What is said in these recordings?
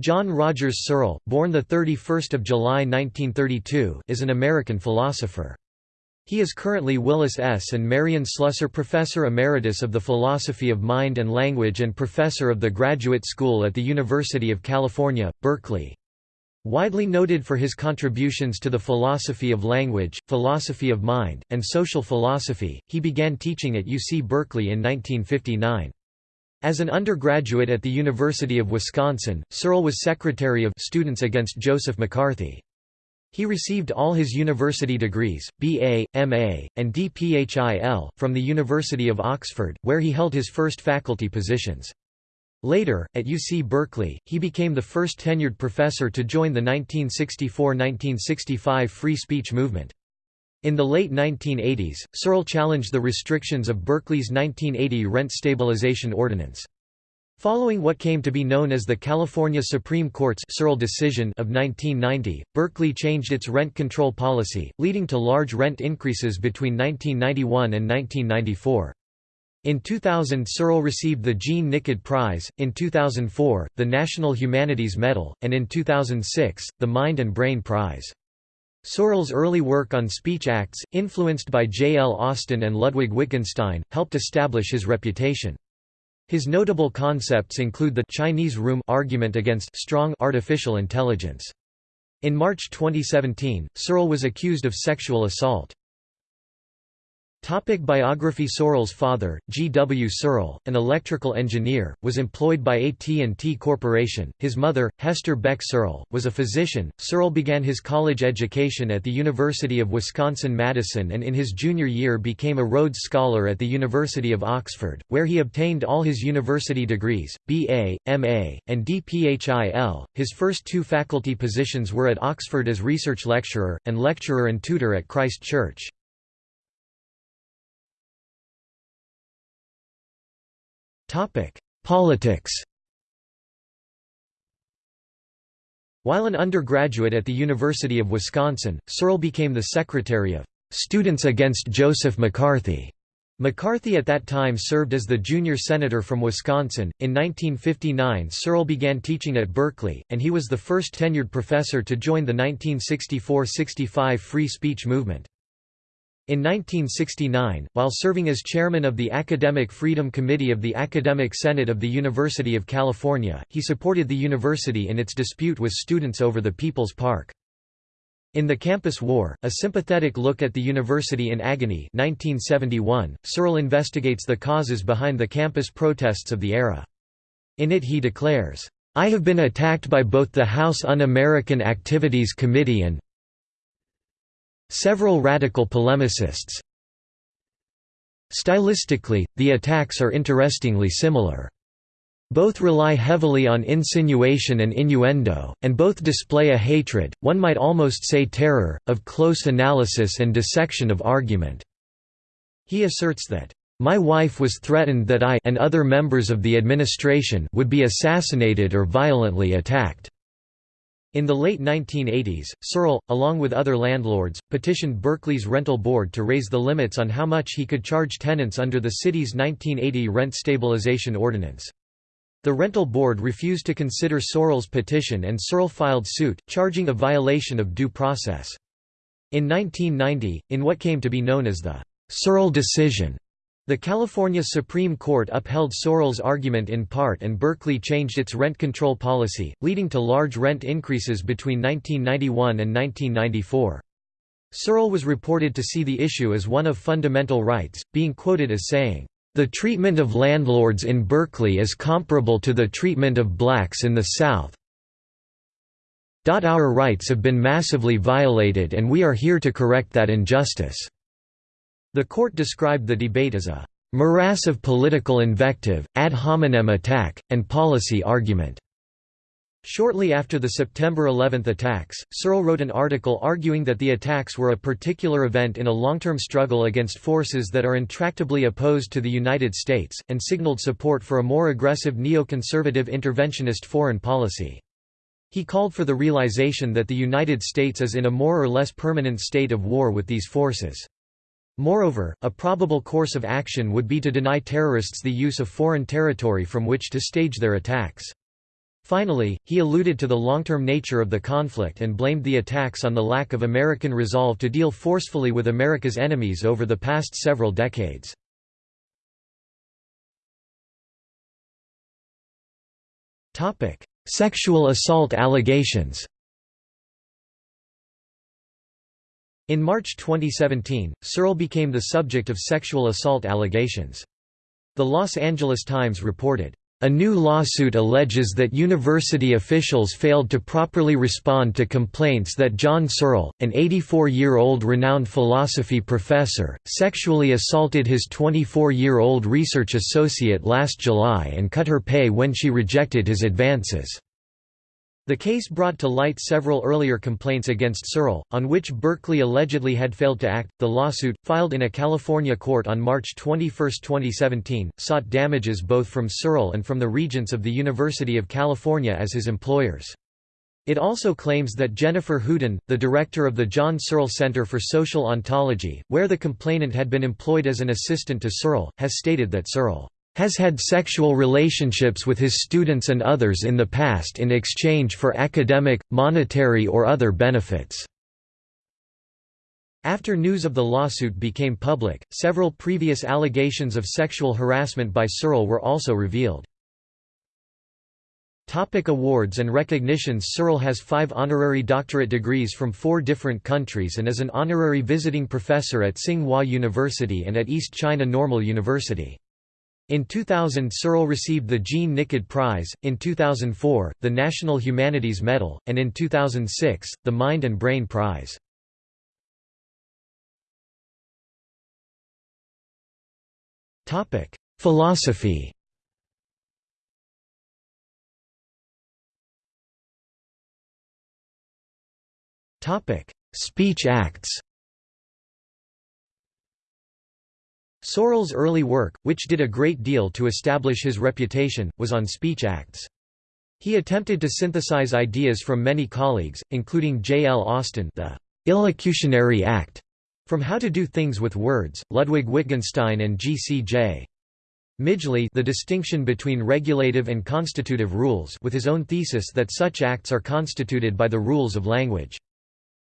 John Rogers Searle, born 31 July 1932, is an American philosopher. He is currently Willis S. and Marion Slusser Professor Emeritus of the Philosophy of Mind and Language and Professor of the Graduate School at the University of California, Berkeley. Widely noted for his contributions to the philosophy of language, philosophy of mind, and social philosophy, he began teaching at UC Berkeley in 1959. As an undergraduate at the University of Wisconsin, Searle was secretary of Students Against Joseph McCarthy. He received all his university degrees, B.A., M.A., and D.Ph.I.L., from the University of Oxford, where he held his first faculty positions. Later, at UC Berkeley, he became the first tenured professor to join the 1964–1965 free speech movement. In the late 1980s, Searle challenged the restrictions of Berkeley's 1980 Rent Stabilization Ordinance. Following what came to be known as the California Supreme Court's Searle decision of 1990, Berkeley changed its rent control policy, leading to large rent increases between 1991 and 1994. In 2000 Searle received the Jean Nicod Prize, in 2004, the National Humanities Medal, and in 2006, the Mind and Brain Prize. Searle's early work on speech acts, influenced by J. L. Austin and Ludwig Wittgenstein, helped establish his reputation. His notable concepts include the Chinese room argument against strong artificial intelligence. In March 2017, Searle was accused of sexual assault. Topic biography Searle's father, G. W. Searle, an electrical engineer, was employed by AT&T Corporation. His mother, Hester Beck Searle, was a physician. Searle began his college education at the University of Wisconsin-Madison and in his junior year became a Rhodes Scholar at the University of Oxford, where he obtained all his university degrees, B.A., M.A., and D.Ph.I.L. His first two faculty positions were at Oxford as research lecturer, and lecturer and tutor at Christ Church. Politics While an undergraduate at the University of Wisconsin, Searle became the secretary of Students Against Joseph McCarthy. McCarthy at that time served as the junior senator from Wisconsin. In 1959, Searle began teaching at Berkeley, and he was the first tenured professor to join the 1964 65 free speech movement. In 1969, while serving as chairman of the Academic Freedom Committee of the Academic Senate of the University of California, he supported the university in its dispute with students over the People's Park. In The Campus War, a sympathetic look at the university in agony 1971, Searle investigates the causes behind the campus protests of the era. In it he declares, "...I have been attacked by both the House Un-American Activities Committee and Several radical polemicists Stylistically, the attacks are interestingly similar. Both rely heavily on insinuation and innuendo, and both display a hatred, one might almost say terror, of close analysis and dissection of argument." He asserts that, "...my wife was threatened that I and other members of the administration would be assassinated or violently attacked." In the late 1980s, Searle, along with other landlords, petitioned Berkeley's rental board to raise the limits on how much he could charge tenants under the city's 1980 rent stabilization ordinance. The rental board refused to consider Searle's petition and Searle filed suit, charging a violation of due process. In 1990, in what came to be known as the Searle decision, the California Supreme Court upheld Searle's argument in part and Berkeley changed its rent control policy, leading to large rent increases between 1991 and 1994. Searle was reported to see the issue as one of fundamental rights, being quoted as saying, "...the treatment of landlords in Berkeley is comparable to the treatment of blacks in the South. Our rights have been massively violated and we are here to correct that injustice." The court described the debate as a morass of political invective, ad hominem attack, and policy argument. Shortly after the September 11 attacks, Searle wrote an article arguing that the attacks were a particular event in a long-term struggle against forces that are intractably opposed to the United States, and signaled support for a more aggressive neoconservative interventionist foreign policy. He called for the realization that the United States is in a more or less permanent state of war with these forces. Moreover, a probable course of action would be to deny terrorists the use of foreign territory from which to stage their attacks. Finally, he alluded to the long-term nature of the conflict and blamed the attacks on the lack of American resolve to deal forcefully with America's enemies over the past several decades. Sexual assault allegations In March 2017, Searle became the subject of sexual assault allegations. The Los Angeles Times reported, a new lawsuit alleges that university officials failed to properly respond to complaints that John Searle, an 84-year-old renowned philosophy professor, sexually assaulted his 24-year-old research associate last July and cut her pay when she rejected his advances. The case brought to light several earlier complaints against Searle, on which Berkeley allegedly had failed to act. The lawsuit, filed in a California court on March 21, 2017, sought damages both from Searle and from the regents of the University of California as his employers. It also claims that Jennifer Hudin, the director of the John Searle Center for Social Ontology, where the complainant had been employed as an assistant to Searle, has stated that Searle has had sexual relationships with his students and others in the past in exchange for academic, monetary or other benefits. After news of the lawsuit became public, several previous allegations of sexual harassment by Searle were also revealed. Topic awards and recognitions Searle has five honorary doctorate degrees from four different countries and is an honorary visiting professor at Tsinghua University and at East China Normal University. In 2000 Searle received the Jean Nicod Prize, in 2004, the National Humanities Medal, and in 2006, the Mind and Brain Prize. Philosophy Speech acts Searle's early work, which did a great deal to establish his reputation, was on speech acts. He attempted to synthesize ideas from many colleagues, including J. L. Austin the illocutionary act, from How to Do Things with Words, Ludwig Wittgenstein and G. C. J. Midgley the distinction between regulative and constitutive rules with his own thesis that such acts are constituted by the rules of language.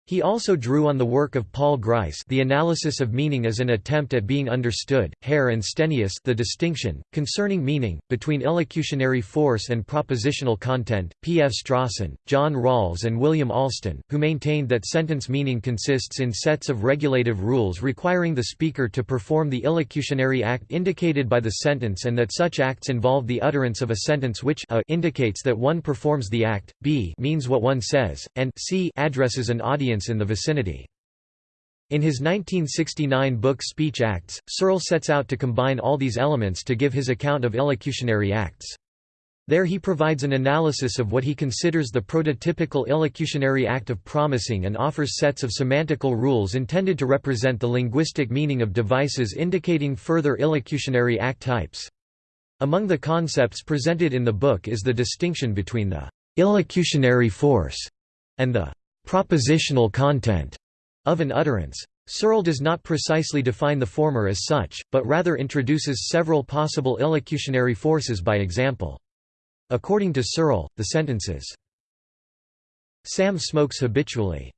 He also drew on the work of Paul Grice The Analysis of Meaning as an Attempt at Being Understood, Hare and Stenius The Distinction, Concerning Meaning, Between Illocutionary Force and Propositional Content, P. F. Strawson, John Rawls and William Alston, who maintained that sentence meaning consists in sets of regulative rules requiring the speaker to perform the illocutionary act indicated by the sentence and that such acts involve the utterance of a sentence which a indicates that one performs the act, b means what one says, and c addresses an audience in the vicinity. In his 1969 book Speech Acts, Searle sets out to combine all these elements to give his account of illocutionary acts. There he provides an analysis of what he considers the prototypical illocutionary act of promising and offers sets of semantical rules intended to represent the linguistic meaning of devices indicating further illocutionary act types. Among the concepts presented in the book is the distinction between the illocutionary force and the propositional content of an utterance. Searle does not precisely define the former as such, but rather introduces several possible illocutionary forces by example. According to Searle, the sentences, Sam smokes habitually.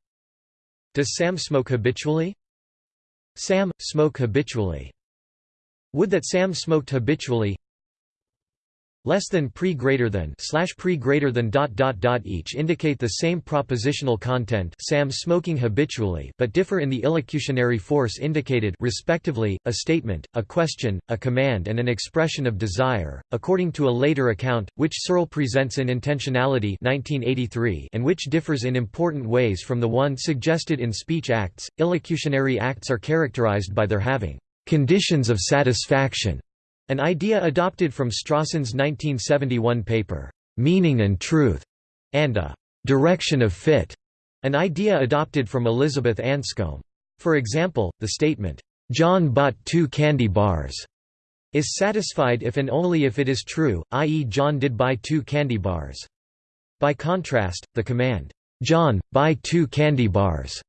Does Sam smoke habitually? Sam, smoke habitually. Would that Sam smoked habitually less than pre greater than slash pre greater than dot dot dot each indicate the same propositional content Sam smoking habitually but differ in the illocutionary force indicated respectively a statement a question a command and an expression of desire according to a later account which Searle presents in Intentionality 1983 and which differs in important ways from the one suggested in speech acts. Illocutionary acts are characterized by their having conditions of satisfaction an idea adopted from Strawson's 1971 paper, "'Meaning and Truth' and a "'direction of fit' an idea adopted from Elizabeth Anscombe. For example, the statement, "'John bought two candy bars' is satisfied if and only if it is true, i.e. John did buy two candy bars. By contrast, the command, "'John, buy two candy bars'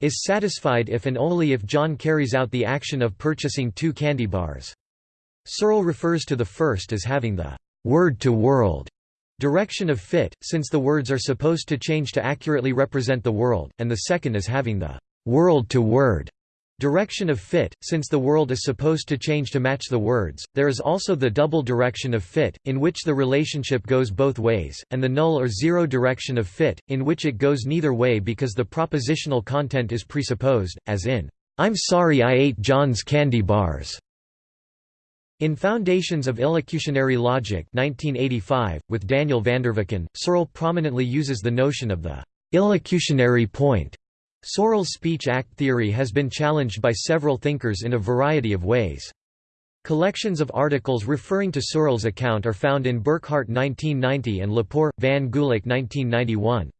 is satisfied if and only if John carries out the action of purchasing two candy bars. Searle refers to the first as having the word-to-world direction of fit, since the words are supposed to change to accurately represent the world, and the second as having the world-to-word direction of fit, since the world is supposed to change to match the words. There is also the double direction of fit, in which the relationship goes both ways, and the null or zero direction of fit, in which it goes neither way because the propositional content is presupposed, as in, I'm sorry I ate John's candy bars. In Foundations of Illocutionary Logic 1985, with Daniel Vanderveken, Searle prominently uses the notion of the illocutionary point. Searle's speech-act theory has been challenged by several thinkers in a variety of ways. Collections of articles referring to Searle's account are found in Burkhardt 1990 and Lepore, van Gulick 1991.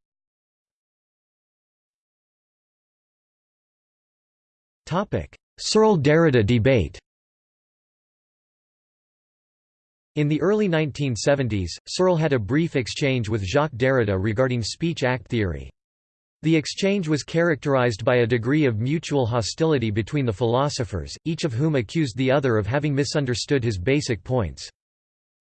Searle–Derrida debate In the early 1970s, Searle had a brief exchange with Jacques Derrida regarding speech-act theory. The exchange was characterized by a degree of mutual hostility between the philosophers, each of whom accused the other of having misunderstood his basic points.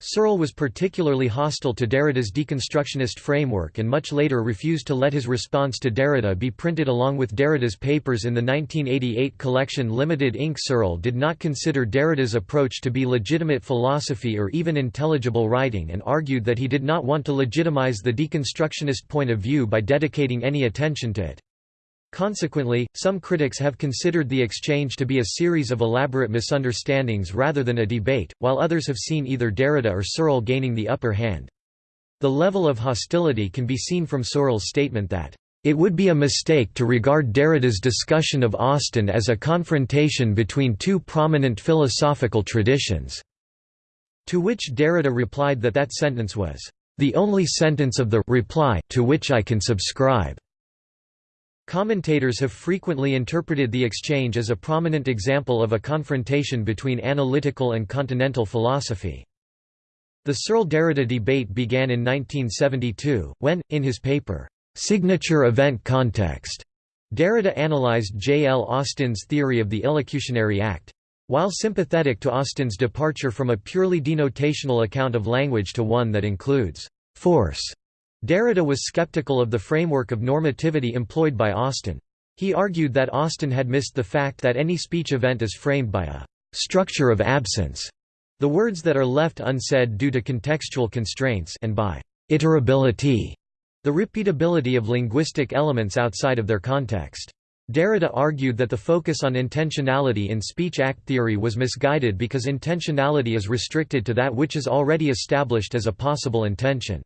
Searle was particularly hostile to Derrida's deconstructionist framework and much later refused to let his response to Derrida be printed along with Derrida's papers in the 1988 collection Limited Inc. Searle did not consider Derrida's approach to be legitimate philosophy or even intelligible writing and argued that he did not want to legitimize the deconstructionist point of view by dedicating any attention to it. Consequently, some critics have considered the exchange to be a series of elaborate misunderstandings rather than a debate, while others have seen either Derrida or Searle gaining the upper hand. The level of hostility can be seen from Searle's statement that, "...it would be a mistake to regard Derrida's discussion of Austin as a confrontation between two prominent philosophical traditions." To which Derrida replied that that sentence was, "...the only sentence of the reply to which I can subscribe." Commentators have frequently interpreted the exchange as a prominent example of a confrontation between analytical and continental philosophy. The Searle-Derrida debate began in 1972, when, in his paper, "'Signature Event Context' Derrida analyzed J. L. Austin's theory of the illocutionary act. While sympathetic to Austin's departure from a purely denotational account of language to one that includes force Derrida was skeptical of the framework of normativity employed by Austin. He argued that Austin had missed the fact that any speech event is framed by a «structure of absence», the words that are left unsaid due to contextual constraints and by «iterability», the repeatability of linguistic elements outside of their context. Derrida argued that the focus on intentionality in speech-act theory was misguided because intentionality is restricted to that which is already established as a possible intention.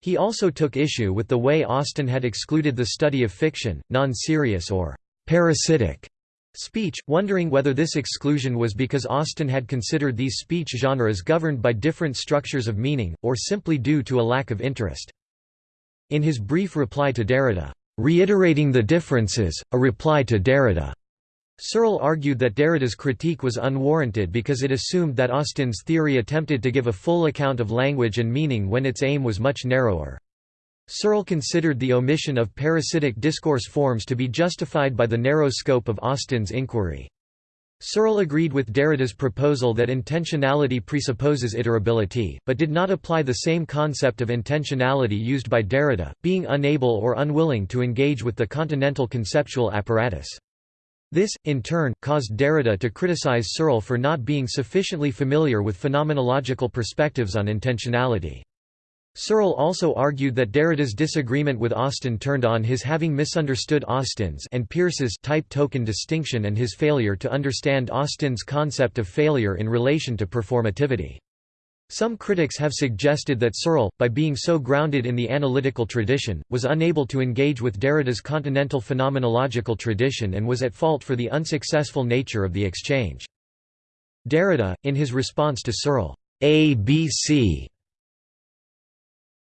He also took issue with the way Austin had excluded the study of fiction, non-serious or parasitic speech, wondering whether this exclusion was because Austin had considered these speech genres governed by different structures of meaning, or simply due to a lack of interest. In his brief reply to Derrida, "'Reiterating the Differences, a reply to Derrida' Searle argued that Derrida's critique was unwarranted because it assumed that Austin's theory attempted to give a full account of language and meaning when its aim was much narrower. Searle considered the omission of parasitic discourse forms to be justified by the narrow scope of Austin's inquiry. Searle agreed with Derrida's proposal that intentionality presupposes iterability, but did not apply the same concept of intentionality used by Derrida, being unable or unwilling to engage with the continental conceptual apparatus. This, in turn, caused Derrida to criticize Searle for not being sufficiently familiar with phenomenological perspectives on intentionality. Searle also argued that Derrida's disagreement with Austin turned on his having misunderstood Austin's and Peirce's type token distinction and his failure to understand Austin's concept of failure in relation to performativity. Some critics have suggested that Searle, by being so grounded in the analytical tradition, was unable to engage with Derrida's continental phenomenological tradition and was at fault for the unsuccessful nature of the exchange. Derrida, in his response to Searle, ABC,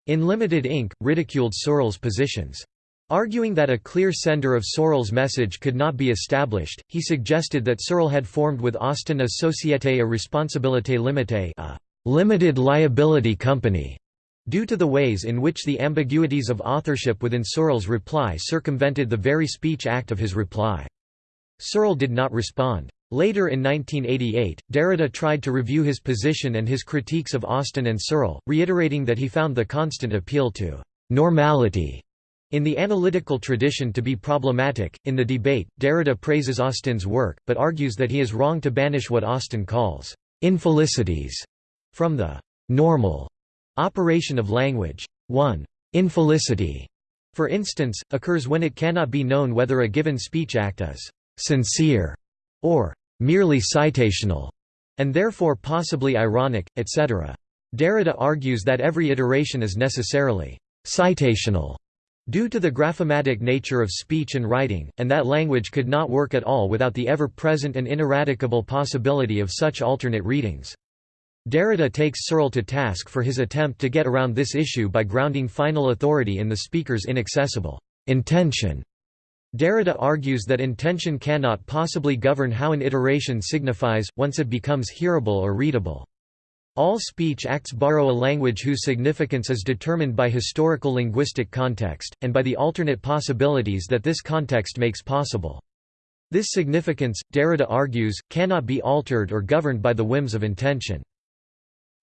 in Limited Inc., ridiculed Searle's positions. Arguing that a clear sender of Searle's message could not be established, he suggested that Searle had formed with Austin a Société à responsabilité limitée a limited liability company, due to the ways in which the ambiguities of authorship within Searle's reply circumvented the very speech act of his reply. Searle did not respond. Later in 1988, Derrida tried to review his position and his critiques of Austin and Searle, reiterating that he found the constant appeal to «normality» in the analytical tradition to be problematic. In the debate, Derrida praises Austin's work, but argues that he is wrong to banish what Austin calls «infelicities» from the «normal» operation of language. 1. Infelicity, for instance, occurs when it cannot be known whether a given speech act is «sincere» or merely citational, and therefore possibly ironic, etc. Derrida argues that every iteration is necessarily citational due to the graphematic nature of speech and writing, and that language could not work at all without the ever-present and ineradicable possibility of such alternate readings. Derrida takes Searle to task for his attempt to get around this issue by grounding final authority in the speaker's inaccessible intention Derrida argues that intention cannot possibly govern how an iteration signifies, once it becomes hearable or readable. All speech acts borrow a language whose significance is determined by historical linguistic context, and by the alternate possibilities that this context makes possible. This significance, Derrida argues, cannot be altered or governed by the whims of intention.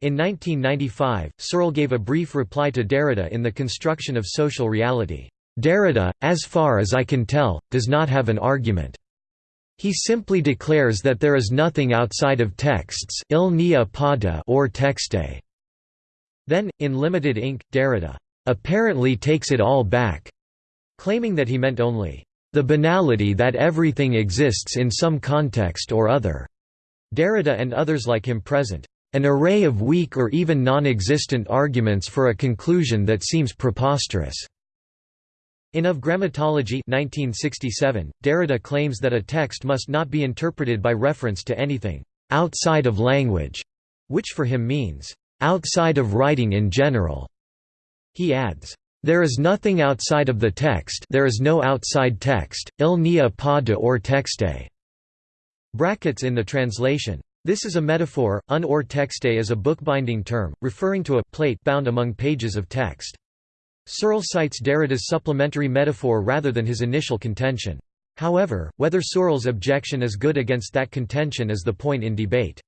In 1995, Searle gave a brief reply to Derrida in The Construction of Social Reality. Derrida, as far as I can tell, does not have an argument. He simply declares that there is nothing outside of texts il n'y a hors-texte. Then, in Limited Inc., Derrida apparently takes it all back, claiming that he meant only the banality that everything exists in some context or other. Derrida and others like him present an array of weak or even non-existent arguments for a conclusion that seems preposterous. In Of Grammatology 1967, Derrida claims that a text must not be interpreted by reference to anything «outside of language», which for him means «outside of writing in general». He adds, "...there is nothing outside of the text there is no outside text, il n'y a pas de hors-texte." Brackets in the translation. This is a metaphor, un hors-texte is a bookbinding term, referring to a plate bound among pages of text. Searle cites Derrida's supplementary metaphor rather than his initial contention. However, whether Searle's objection is good against that contention is the point in debate.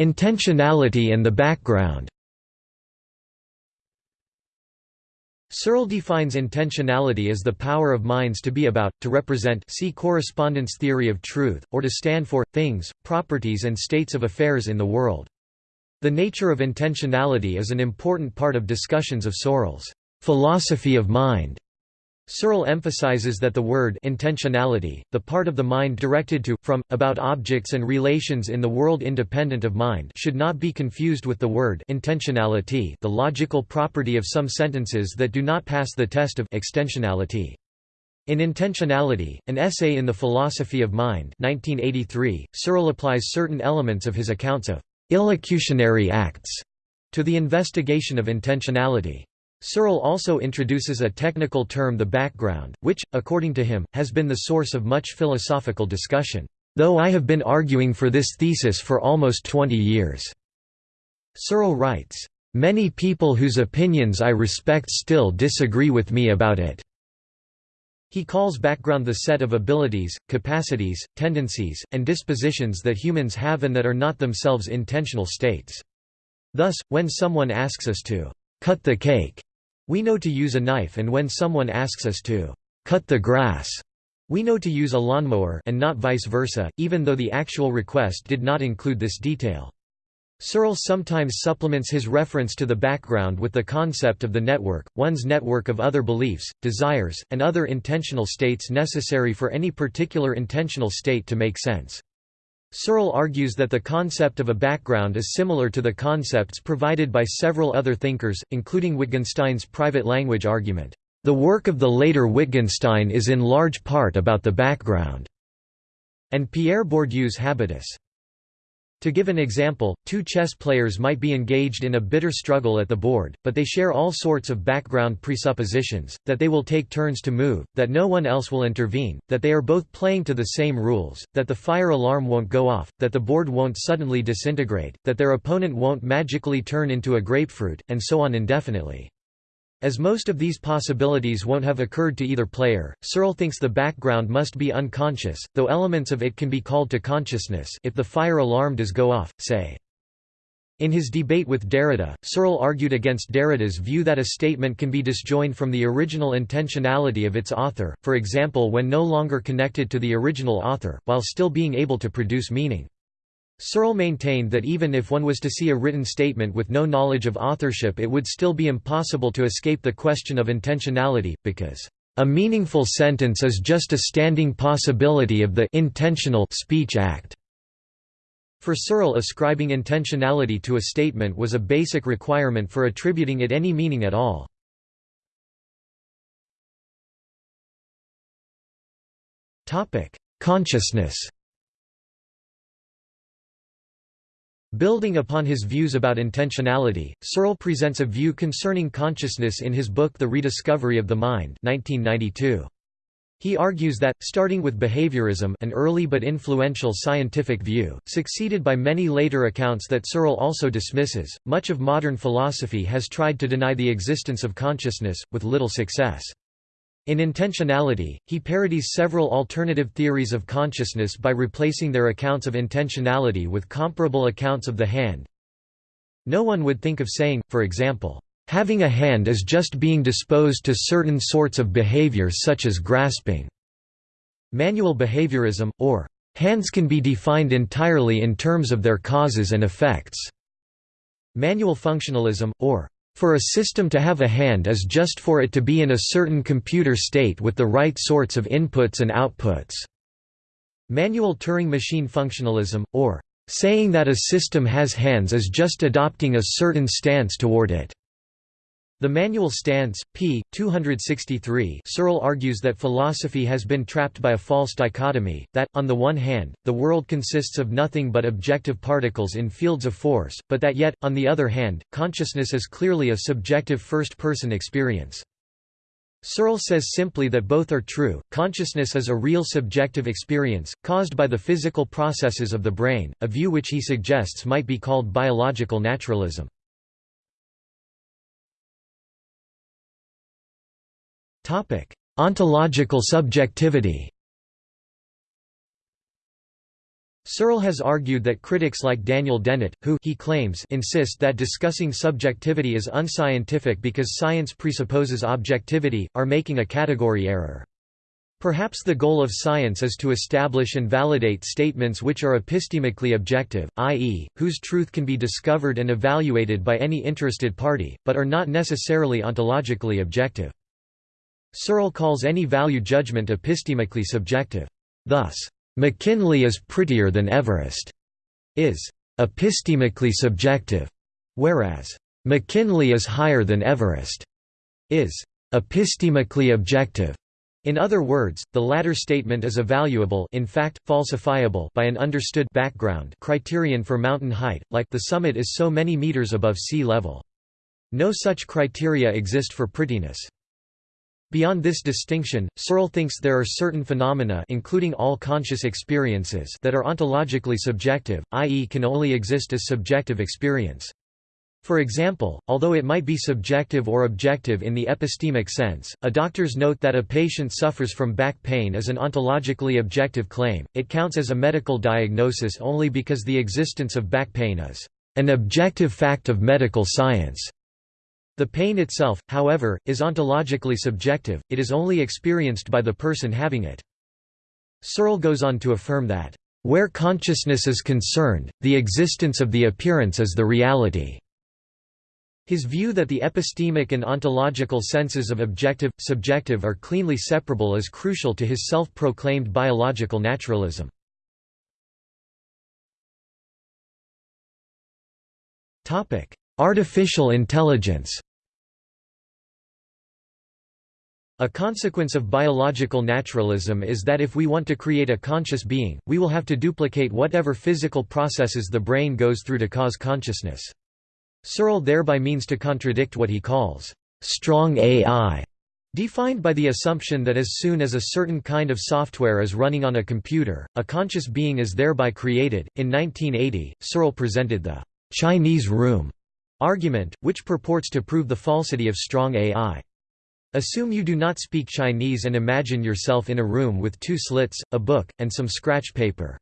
Intentionality and the background Searle defines intentionality as the power of minds to be about, to represent see correspondence theory of truth, or to stand for, things, properties and states of affairs in the world. The nature of intentionality is an important part of discussions of Searle's philosophy of mind. Searle emphasizes that the word intentionality, the part of the mind directed to, from, about objects and relations in the world independent of mind should not be confused with the word intensionality the logical property of some sentences that do not pass the test of extensionality. In Intentionality, an essay in the philosophy of mind 1983, Searle applies certain elements of his accounts of illocutionary acts to the investigation of intentionality. Searle also introduces a technical term the background, which, according to him, has been the source of much philosophical discussion, "...though I have been arguing for this thesis for almost 20 years." Searle writes, "...many people whose opinions I respect still disagree with me about it." He calls background the set of abilities, capacities, tendencies, and dispositions that humans have and that are not themselves intentional states. Thus, when someone asks us to cut the cake, we know to use a knife and when someone asks us to cut the grass, we know to use a lawnmower and not vice versa, even though the actual request did not include this detail. Searle sometimes supplements his reference to the background with the concept of the network, one's network of other beliefs, desires, and other intentional states necessary for any particular intentional state to make sense. Searle argues that the concept of a background is similar to the concepts provided by several other thinkers, including Wittgenstein's private language argument. The work of the later Wittgenstein is in large part about the background, and Pierre Bourdieu's habitus. To give an example, two chess players might be engaged in a bitter struggle at the board, but they share all sorts of background presuppositions, that they will take turns to move, that no one else will intervene, that they are both playing to the same rules, that the fire alarm won't go off, that the board won't suddenly disintegrate, that their opponent won't magically turn into a grapefruit, and so on indefinitely. As most of these possibilities won't have occurred to either player, Searle thinks the background must be unconscious, though elements of it can be called to consciousness if the fire alarm does go off, say. In his debate with Derrida, Searle argued against Derrida's view that a statement can be disjoined from the original intentionality of its author, for example when no longer connected to the original author, while still being able to produce meaning. Searle maintained that even if one was to see a written statement with no knowledge of authorship it would still be impossible to escape the question of intentionality, because, "...a meaningful sentence is just a standing possibility of the intentional speech act." For Searle ascribing intentionality to a statement was a basic requirement for attributing it any meaning at all. Consciousness Building upon his views about intentionality, Searle presents a view concerning consciousness in his book The Rediscovery of the Mind 1992. He argues that, starting with behaviorism an early but influential scientific view, succeeded by many later accounts that Searle also dismisses, much of modern philosophy has tried to deny the existence of consciousness, with little success. In intentionality, he parodies several alternative theories of consciousness by replacing their accounts of intentionality with comparable accounts of the hand. No one would think of saying, for example, having a hand is just being disposed to certain sorts of behavior such as grasping. Manual behaviorism, or hands can be defined entirely in terms of their causes and effects. Manual functionalism, or for a system to have a hand is just for it to be in a certain computer state with the right sorts of inputs and outputs. Manual Turing machine functionalism, or saying that a system has hands is just adopting a certain stance toward it. The Manual Stance, p. 263 Searle argues that philosophy has been trapped by a false dichotomy, that, on the one hand, the world consists of nothing but objective particles in fields of force, but that yet, on the other hand, consciousness is clearly a subjective first-person experience. Searle says simply that both are true, consciousness is a real subjective experience, caused by the physical processes of the brain, a view which he suggests might be called biological naturalism. Topic: Ontological subjectivity. Searle has argued that critics like Daniel Dennett, who he claims insist that discussing subjectivity is unscientific because science presupposes objectivity, are making a category error. Perhaps the goal of science is to establish and validate statements which are epistemically objective, i.e., whose truth can be discovered and evaluated by any interested party, but are not necessarily ontologically objective. Searle calls any value judgment epistemically subjective. Thus, "'McKinley is prettier than Everest' is epistemically subjective, whereas "'McKinley is higher than Everest' is epistemically objective. In other words, the latter statement is evaluable in fact, falsifiable by an understood background criterion for mountain height, like the summit is so many meters above sea level. No such criteria exist for prettiness. Beyond this distinction, Searle thinks there are certain phenomena including all conscious experiences that are ontologically subjective, i.e. can only exist as subjective experience. For example, although it might be subjective or objective in the epistemic sense, a doctor's note that a patient suffers from back pain is an ontologically objective claim, it counts as a medical diagnosis only because the existence of back pain is an objective fact of medical science. The pain itself, however, is ontologically subjective, it is only experienced by the person having it. Searle goes on to affirm that, "...where consciousness is concerned, the existence of the appearance is the reality." His view that the epistemic and ontological senses of objective, subjective are cleanly separable is crucial to his self-proclaimed biological naturalism. Artificial intelligence A consequence of biological naturalism is that if we want to create a conscious being, we will have to duplicate whatever physical processes the brain goes through to cause consciousness. Searle thereby means to contradict what he calls, "...strong AI", defined by the assumption that as soon as a certain kind of software is running on a computer, a conscious being is thereby created. In 1980, Searle presented the Chinese Room argument, which purports to prove the falsity of strong AI. Assume you do not speak Chinese and imagine yourself in a room with two slits, a book, and some scratch paper.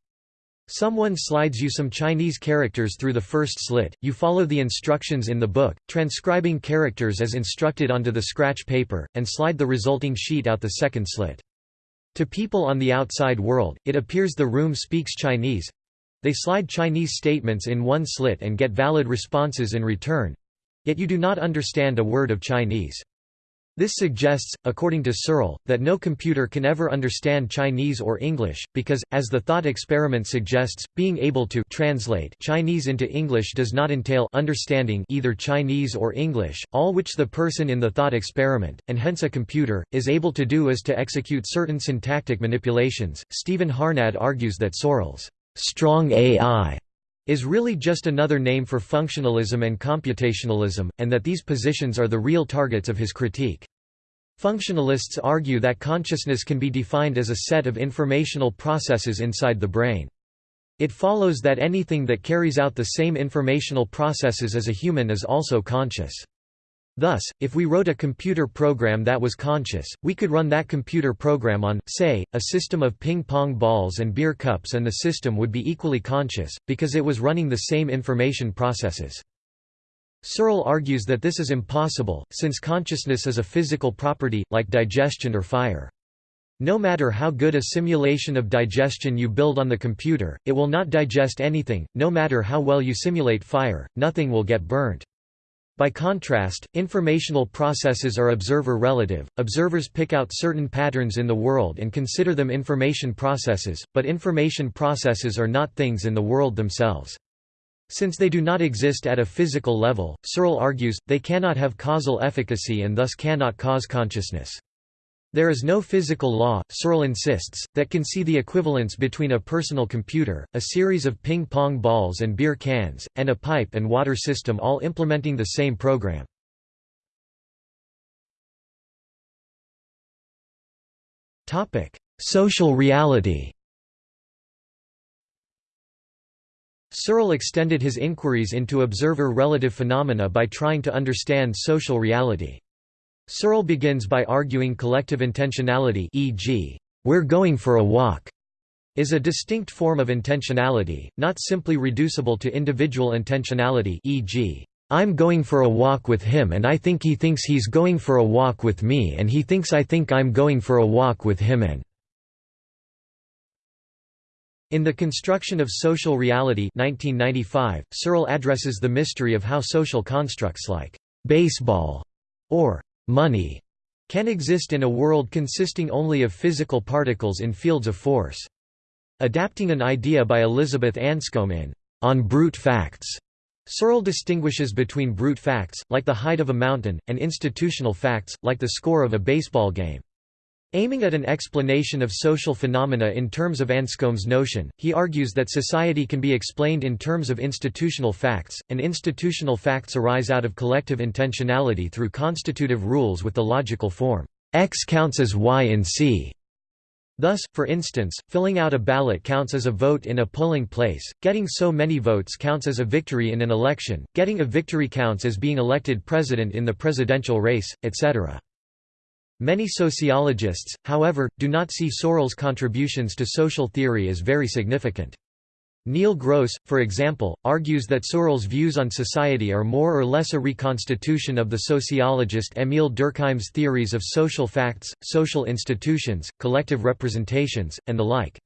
Someone slides you some Chinese characters through the first slit, you follow the instructions in the book, transcribing characters as instructed onto the scratch paper, and slide the resulting sheet out the second slit. To people on the outside world, it appears the room speaks Chinese. They slide Chinese statements in one slit and get valid responses in return. Yet you do not understand a word of Chinese. This suggests, according to Searle, that no computer can ever understand Chinese or English, because, as the thought experiment suggests, being able to translate Chinese into English does not entail understanding either Chinese or English, all which the person in the thought experiment, and hence a computer, is able to do is to execute certain syntactic manipulations. Stephen Harnad argues that Searle's strong AI is really just another name for functionalism and computationalism, and that these positions are the real targets of his critique. Functionalists argue that consciousness can be defined as a set of informational processes inside the brain. It follows that anything that carries out the same informational processes as a human is also conscious. Thus, if we wrote a computer program that was conscious, we could run that computer program on, say, a system of ping-pong balls and beer cups and the system would be equally conscious, because it was running the same information processes. Searle argues that this is impossible, since consciousness is a physical property, like digestion or fire. No matter how good a simulation of digestion you build on the computer, it will not digest anything, no matter how well you simulate fire, nothing will get burnt. By contrast, informational processes are observer-relative, observers pick out certain patterns in the world and consider them information processes, but information processes are not things in the world themselves. Since they do not exist at a physical level, Searle argues, they cannot have causal efficacy and thus cannot cause consciousness. There is no physical law, Searle insists, that can see the equivalence between a personal computer, a series of ping-pong balls and beer cans, and a pipe and water system all implementing the same program. Social reality Searle extended his inquiries into observer-relative phenomena by trying to understand social reality. Searle begins by arguing collective intentionality e.g., "'We're going for a walk' is a distinct form of intentionality, not simply reducible to individual intentionality e.g., "'I'm going for a walk with him and I think he thinks he's going for a walk with me and he thinks I think I'm going for a walk with him and in The Construction of Social Reality 1995, Searle addresses the mystery of how social constructs like «baseball» or money can exist in a world consisting only of physical particles in fields of force. Adapting an idea by Elizabeth Anscombe in On Brute Facts, Searle distinguishes between brute facts, like the height of a mountain, and institutional facts, like the score of a baseball game. Aiming at an explanation of social phenomena in terms of Anscombe's notion, he argues that society can be explained in terms of institutional facts, and institutional facts arise out of collective intentionality through constitutive rules with the logical form, X counts as Y in C. Thus, for instance, filling out a ballot counts as a vote in a polling place, getting so many votes counts as a victory in an election, getting a victory counts as being elected president in the presidential race, etc. Many sociologists, however, do not see Searle's contributions to social theory as very significant. Neil Gross, for example, argues that Searle's views on society are more or less a reconstitution of the sociologist Émile Durkheim's theories of social facts, social institutions, collective representations, and the like.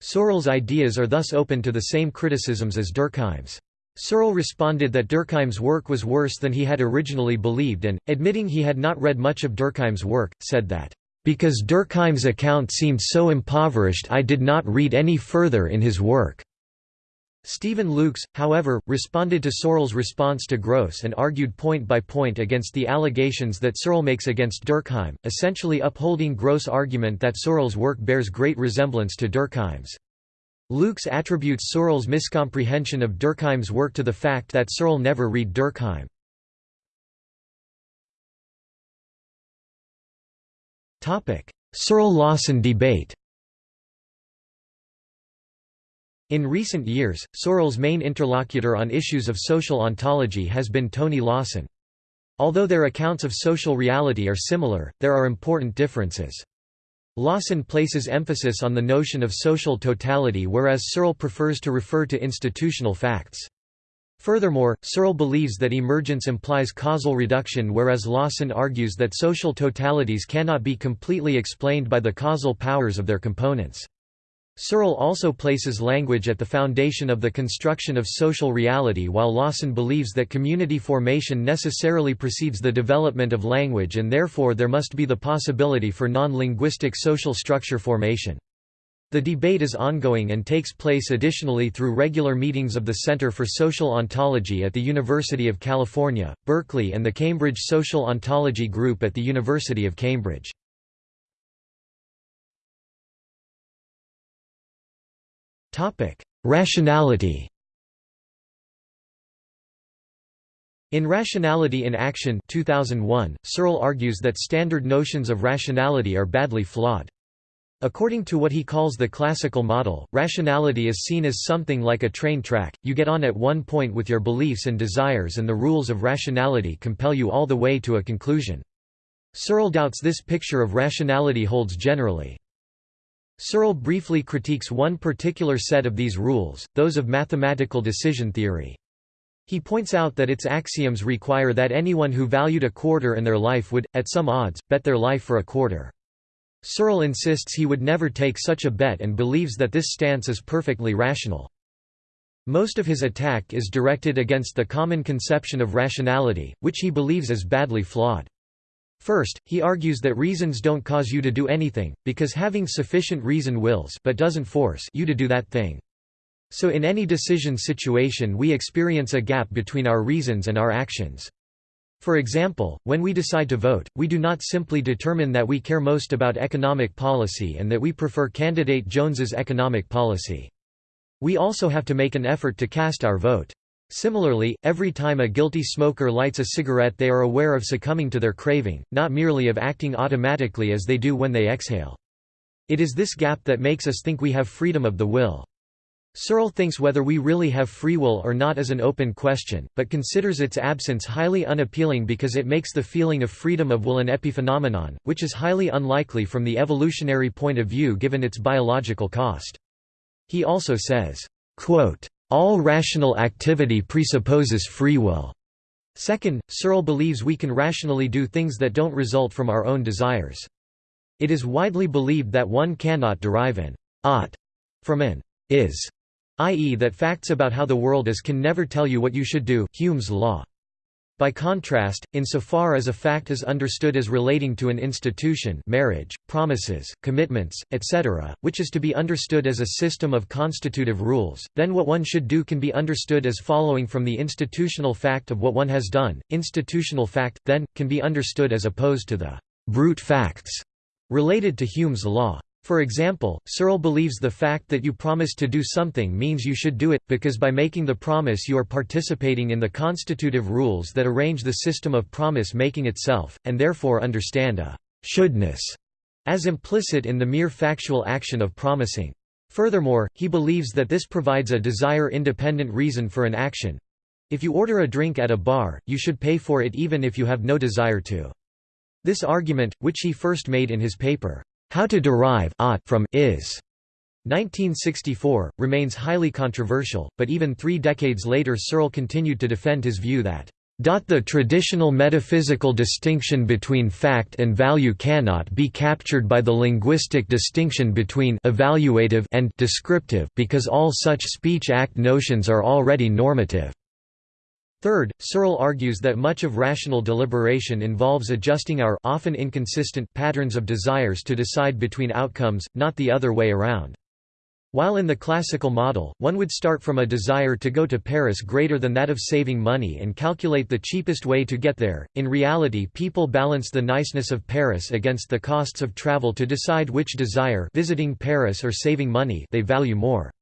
Searle's ideas are thus open to the same criticisms as Durkheim's. Searle responded that Durkheim's work was worse than he had originally believed and, admitting he had not read much of Durkheim's work, said that, "...because Durkheim's account seemed so impoverished I did not read any further in his work." Steven Lukes, however, responded to Searle's response to Gross and argued point by point against the allegations that Searle makes against Durkheim, essentially upholding Gross' argument that Searle's work bears great resemblance to Durkheim's. Lukes attributes Searle's miscomprehension of Durkheim's work to the fact that Searle never read Durkheim. Searle-Lawson debate In recent years, Searle's main interlocutor on issues of social ontology has been Tony Lawson. Although their accounts of social reality are similar, there are important differences. Lawson places emphasis on the notion of social totality whereas Searle prefers to refer to institutional facts. Furthermore, Searle believes that emergence implies causal reduction whereas Lawson argues that social totalities cannot be completely explained by the causal powers of their components. Searle also places language at the foundation of the construction of social reality while Lawson believes that community formation necessarily precedes the development of language and therefore there must be the possibility for non-linguistic social structure formation. The debate is ongoing and takes place additionally through regular meetings of the Center for Social Ontology at the University of California, Berkeley and the Cambridge Social Ontology Group at the University of Cambridge. Topic: Rationality. In Rationality in Action 2001, Searle argues that standard notions of rationality are badly flawed. According to what he calls the classical model, rationality is seen as something like a train track, you get on at one point with your beliefs and desires and the rules of rationality compel you all the way to a conclusion. Searle doubts this picture of rationality holds generally. Searle briefly critiques one particular set of these rules, those of mathematical decision theory. He points out that its axioms require that anyone who valued a quarter in their life would, at some odds, bet their life for a quarter. Searle insists he would never take such a bet and believes that this stance is perfectly rational. Most of his attack is directed against the common conception of rationality, which he believes is badly flawed. First, he argues that reasons don't cause you to do anything, because having sufficient reason wills but doesn't force you to do that thing. So in any decision situation we experience a gap between our reasons and our actions. For example, when we decide to vote, we do not simply determine that we care most about economic policy and that we prefer candidate Jones's economic policy. We also have to make an effort to cast our vote. Similarly, every time a guilty smoker lights a cigarette they are aware of succumbing to their craving, not merely of acting automatically as they do when they exhale. It is this gap that makes us think we have freedom of the will. Searle thinks whether we really have free will or not is an open question, but considers its absence highly unappealing because it makes the feeling of freedom of will an epiphenomenon, which is highly unlikely from the evolutionary point of view given its biological cost. He also says, quote, all rational activity presupposes free will. Second, Searle believes we can rationally do things that don't result from our own desires. It is widely believed that one cannot derive an ought from an is, i.e. that facts about how the world is can never tell you what you should do Hume's law. By contrast, insofar as a fact is understood as relating to an institution marriage, promises, commitments, etc., which is to be understood as a system of constitutive rules, then what one should do can be understood as following from the institutional fact of what one has done. Institutional fact, then, can be understood as opposed to the brute facts related to Hume's law. For example, Searle believes the fact that you promise to do something means you should do it, because by making the promise you are participating in the constitutive rules that arrange the system of promise-making itself, and therefore understand a «shouldness» as implicit in the mere factual action of promising. Furthermore, he believes that this provides a desire-independent reason for an action. If you order a drink at a bar, you should pay for it even if you have no desire to. This argument, which he first made in his paper, how to derive from is 1964, remains highly controversial, but even three decades later Searle continued to defend his view that the traditional metaphysical distinction between fact and value cannot be captured by the linguistic distinction between evaluative and descriptive because all such speech-act notions are already normative. Third, Searle argues that much of rational deliberation involves adjusting our often inconsistent patterns of desires to decide between outcomes, not the other way around. While in the classical model, one would start from a desire to go to Paris greater than that of saving money and calculate the cheapest way to get there, in reality people balance the niceness of Paris against the costs of travel to decide which desire visiting Paris or saving money they value more.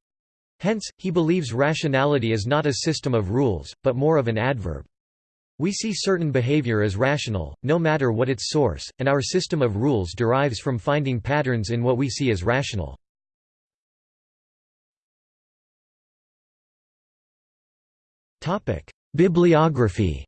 Hence, he believes rationality is not a system of rules, but more of an adverb. We see certain behavior as rational, no matter what its source, and our system of rules derives from finding patterns in what we see as rational. Bibliography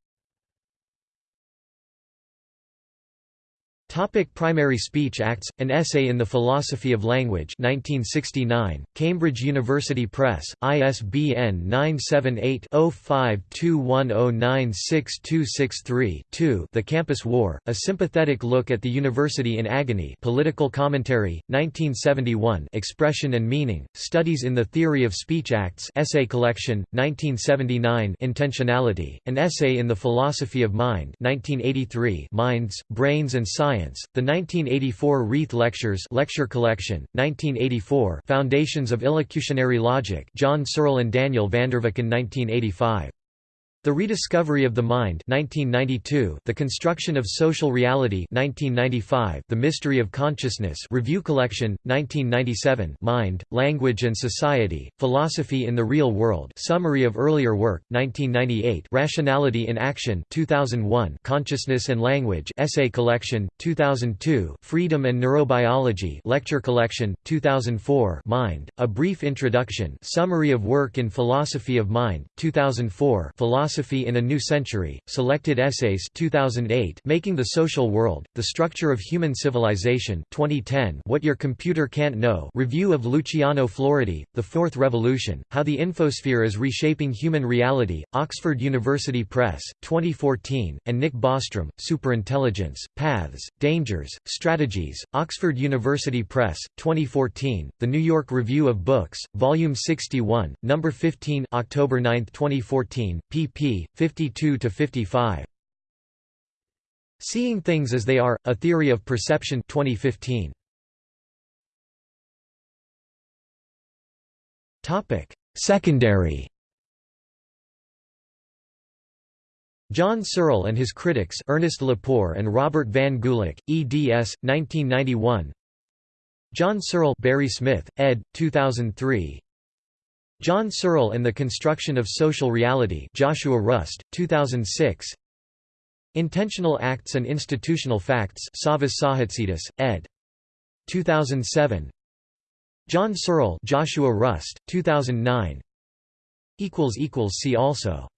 Topic Primary Speech Acts, An Essay in the Philosophy of Language 1969, Cambridge University Press, ISBN 978-0521096263-2 The Campus War, A Sympathetic Look at the University in Agony Political Commentary, 1971 Expression and Meaning, Studies in the Theory of Speech Acts Essay Collection, 1979 Intentionality, An Essay in the Philosophy of Mind 1983 Minds, Brains and Science the 1984 Reith Lectures Lecture Collection, 1984 Foundations of Illocutionary Logic John Searle and Daniel Vanderveken 1985 the Rediscovery of the Mind 1992, The Construction of Social Reality 1995, The Mystery of Consciousness Review Collection, 1997 Mind, Language and Society, Philosophy in the Real World Summary of Earlier Work, 1998 Rationality in Action 2001 Consciousness and Language Essay Collection, 2002 Freedom and Neurobiology Lecture Collection, 2004 Mind, A Brief Introduction Summary of Work in Philosophy of Mind, 2004 Philosophy Philosophy in a New Century, Selected Essays 2008 Making the Social World, The Structure of Human Civilization 2010 What Your Computer Can't Know Review of Luciano Floridi, The Fourth Revolution, How the Infosphere is Reshaping Human Reality, Oxford University Press, 2014, and Nick Bostrom, Superintelligence, Paths, Dangers, Strategies, Oxford University Press, 2014, The New York Review of Books, Volume 61, No. 15 October 9, 2014, pp. 52–55. Seeing Things as They Are, A Theory of Perception 2015. Secondary John Searle and his critics Ernest Lepore and Robert Van Gulick, eds. 1991 John Searle Barry Smith, ed. 2003 John Searle and the Construction of Social Reality Joshua Rust, 2006 Intentional Acts and Institutional Facts Savas Tsohatzidis, ed. 2007 John Searle Joshua Rust, 2009 See also